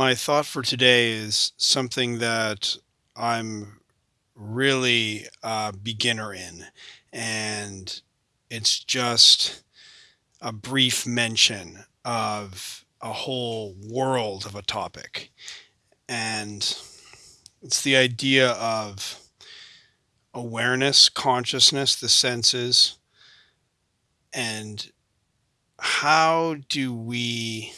My thought for today is something that I'm really a beginner in, and it's just a brief mention of a whole world of a topic. And it's the idea of awareness, consciousness, the senses, and how do we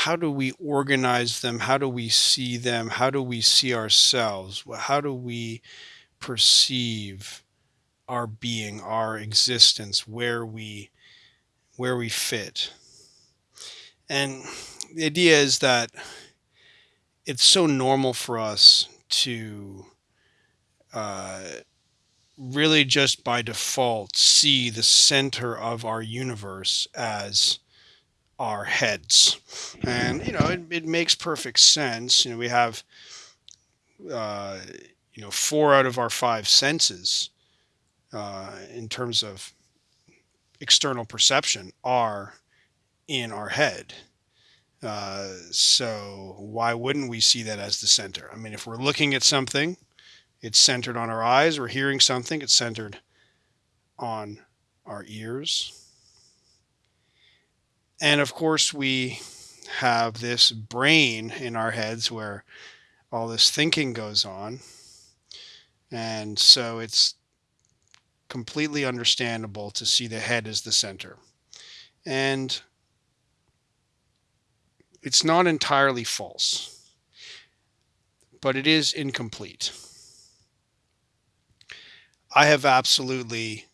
how do we organize them? How do we see them? How do we see ourselves? How do we perceive our being, our existence, where we where we fit? And the idea is that it's so normal for us to uh, really just by default see the center of our universe as our heads. And, you know, it, it makes perfect sense. You know, we have, uh, you know, four out of our five senses uh, in terms of external perception are in our head. Uh, so why wouldn't we see that as the center? I mean, if we're looking at something, it's centered on our eyes. We're hearing something, it's centered on our ears. And of course, we have this brain in our heads where all this thinking goes on. And so it's completely understandable to see the head as the center. And it's not entirely false, but it is incomplete. I have absolutely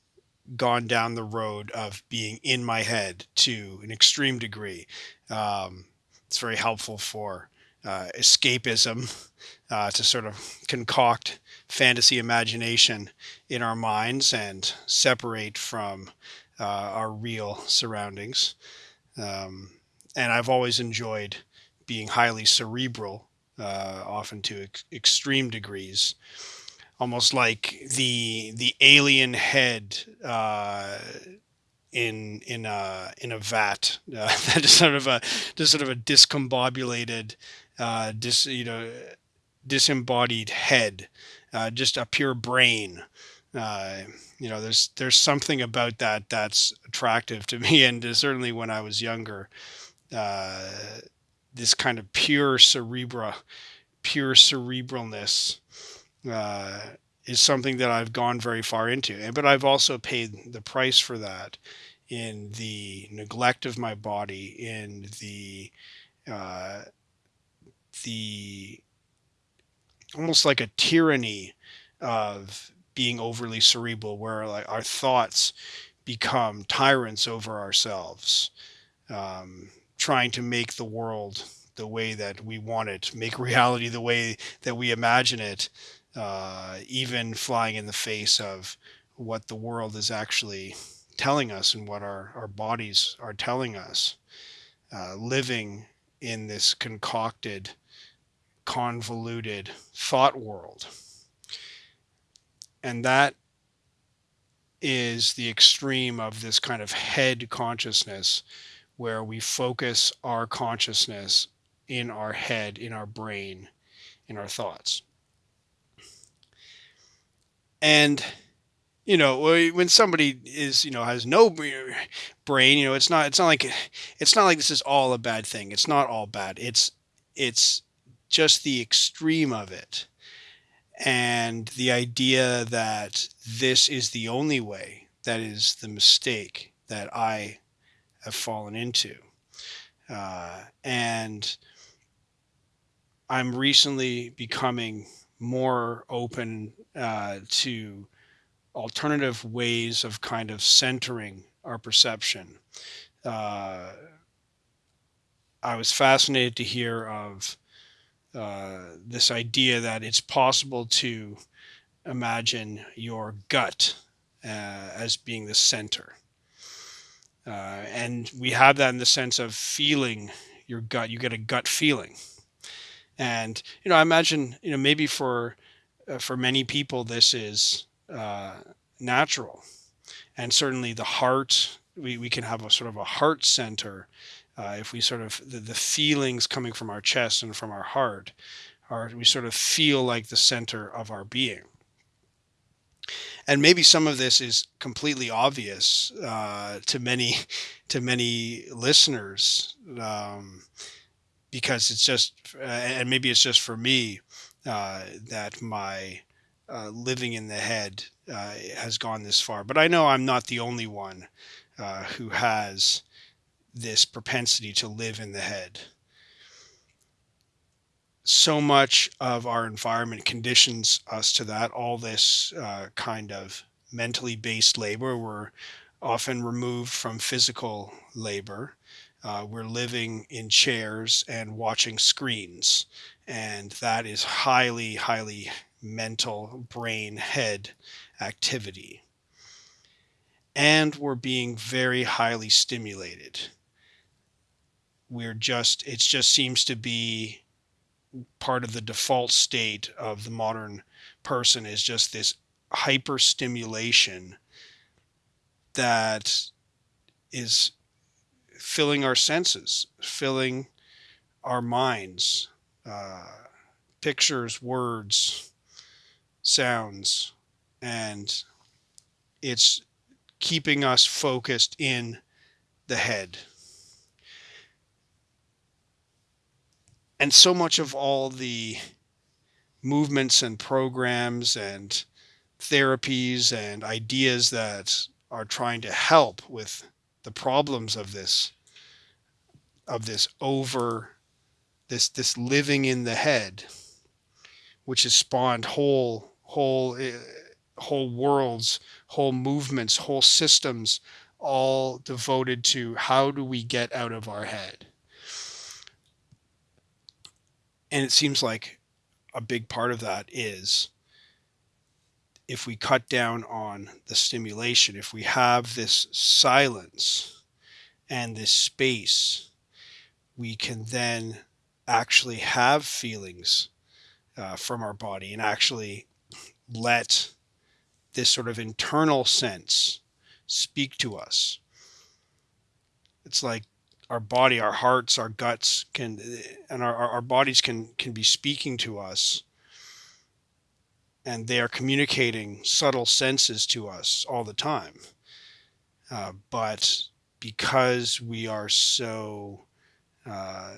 gone down the road of being in my head to an extreme degree. Um, it's very helpful for uh, escapism uh, to sort of concoct fantasy imagination in our minds and separate from uh, our real surroundings. Um, and I've always enjoyed being highly cerebral, uh, often to ex- extreme degrees almost like the the alien head uh, in in a in a vat, uh, is sort of a just sort of a discombobulated, uh, dis you know disembodied head, uh, just a pure brain. Uh, you know, there's there's something about that that's attractive to me, and uh, certainly when I was younger, uh, this kind of pure cerebra, pure cerebralness uh, is something that I've gone very far into. But I've also paid the price for that in the neglect of my body, in the uh, the almost like a tyranny of being overly cerebral, where like our thoughts become tyrants over ourselves, um, trying to make the world the way that we want it, make reality the way that we imagine it, uh, even flying in the face of what the world is actually telling us and what our, our bodies are telling us, uh, living in this concocted, convoluted thought world. And that is the extreme of this kind of head consciousness where we focus our consciousness in our head, in our brain, in our thoughts. And you know, when somebody is, you know, has no brain, you know, it's not it's not like it's not like this is all a bad thing. It's not all bad. It's it's just the extreme of it. And the idea that this is the only way, that is the mistake that I have fallen into. Uh, and I'm recently becoming more open uh, to alternative ways of kind of centering our perception. Uh, I was fascinated to hear of uh, this idea that it's possible to imagine your gut uh, as being the center. Uh, and we have that in the sense of feeling your gut. You get a gut feeling. And, you know, I imagine, you know, maybe for, uh, for many people, this is uh, natural. And certainly the heart, we, we can have a sort of a heart center uh, if we sort of the, the feelings coming from our chest and from our heart are we sort of feel like the center of our being and maybe some of this is completely obvious uh, to many to many listeners um, because it's just uh, and maybe it's just for me uh, that my uh, living in the head uh, has gone this far but i know i'm not the only one uh, who has this propensity to live in the head so much of our environment conditions us to that. All this kind of mentally based labor, we're often removed from physical labor. Uh, we're living in chairs and watching screens, and that is highly, highly mental brain head activity. And we're being very highly stimulated. We're just, it just seems to be part of the default state of the modern person is just this hyper stimulation that is filling our senses, filling our minds, uh, pictures, words, sounds, and it's keeping us focused in the head. and so much of all the movements and programs and therapies and ideas that are trying to help with the problems of this of this over this this living in the head which has spawned whole whole uh, whole worlds whole movements whole systems all devoted to how do we get out of our head. And it seems like a big part of that is if we cut down on the stimulation, if we have this silence and this space, we can then actually have feelings uh, from our body and actually let this sort of internal sense speak to us. It's like our body, our hearts, our guts can, and our, our bodies can can be speaking to us, and they are communicating subtle senses to us all the time. Uh, but because we are so uh,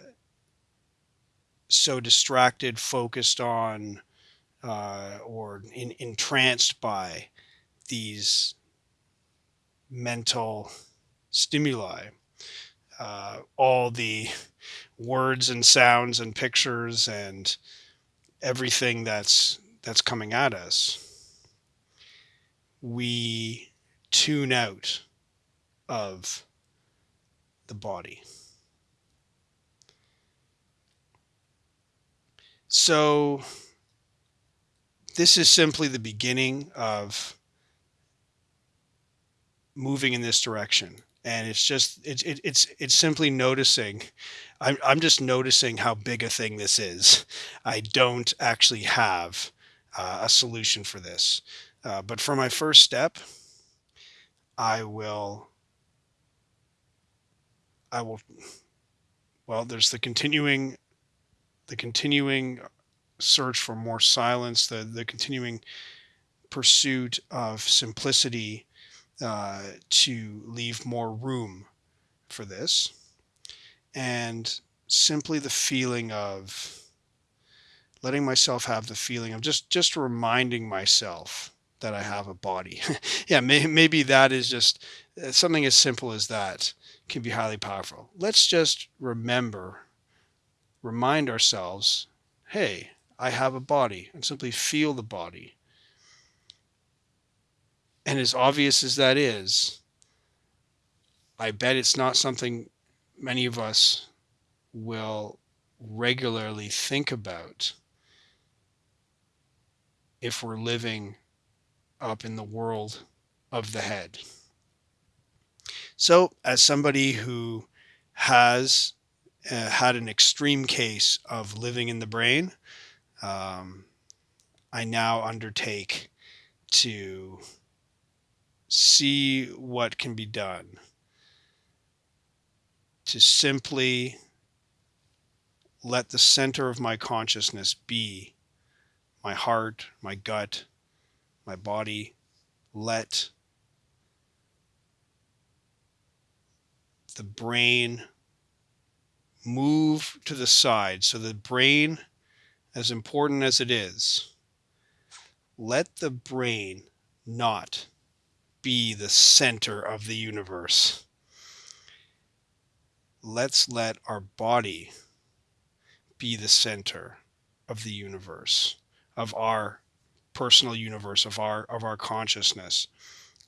so distracted, focused on, uh, or in, entranced by these mental stimuli uh, all the words and sounds and pictures and everything that's that's coming at us we tune out of the body. So this is simply the beginning of moving in this direction. And it's just it's it, it's it's simply noticing I'm, I'm just noticing how big a thing this is. I don't actually have uh, a solution for this uh, but for my first step i will i will well there's the continuing the continuing search for more silence the the continuing pursuit of simplicity uh, to leave more room for this. And simply the feeling of letting myself have the feeling of just just reminding myself that I have a body. yeah, may, maybe that is just uh, something as simple as that can be highly powerful. Let's just remember, remind ourselves, hey, I have a body, and simply feel the body. And as obvious as that is, I bet it's not something many of us will regularly think about if we're living up in the world of the head. So, as somebody who has uh, had an extreme case of living in the brain, um, I now undertake to see what can be done to simply let the center of my consciousness be my heart, my gut, my body. Let the brain move to the side. So the brain, as important as it is, let the brain not be the center of the universe. Let's let our body be the center of the universe, of our personal universe, of our of our consciousness.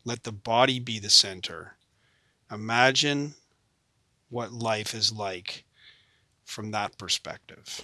Let the body be the center. Imagine what life is like from that perspective.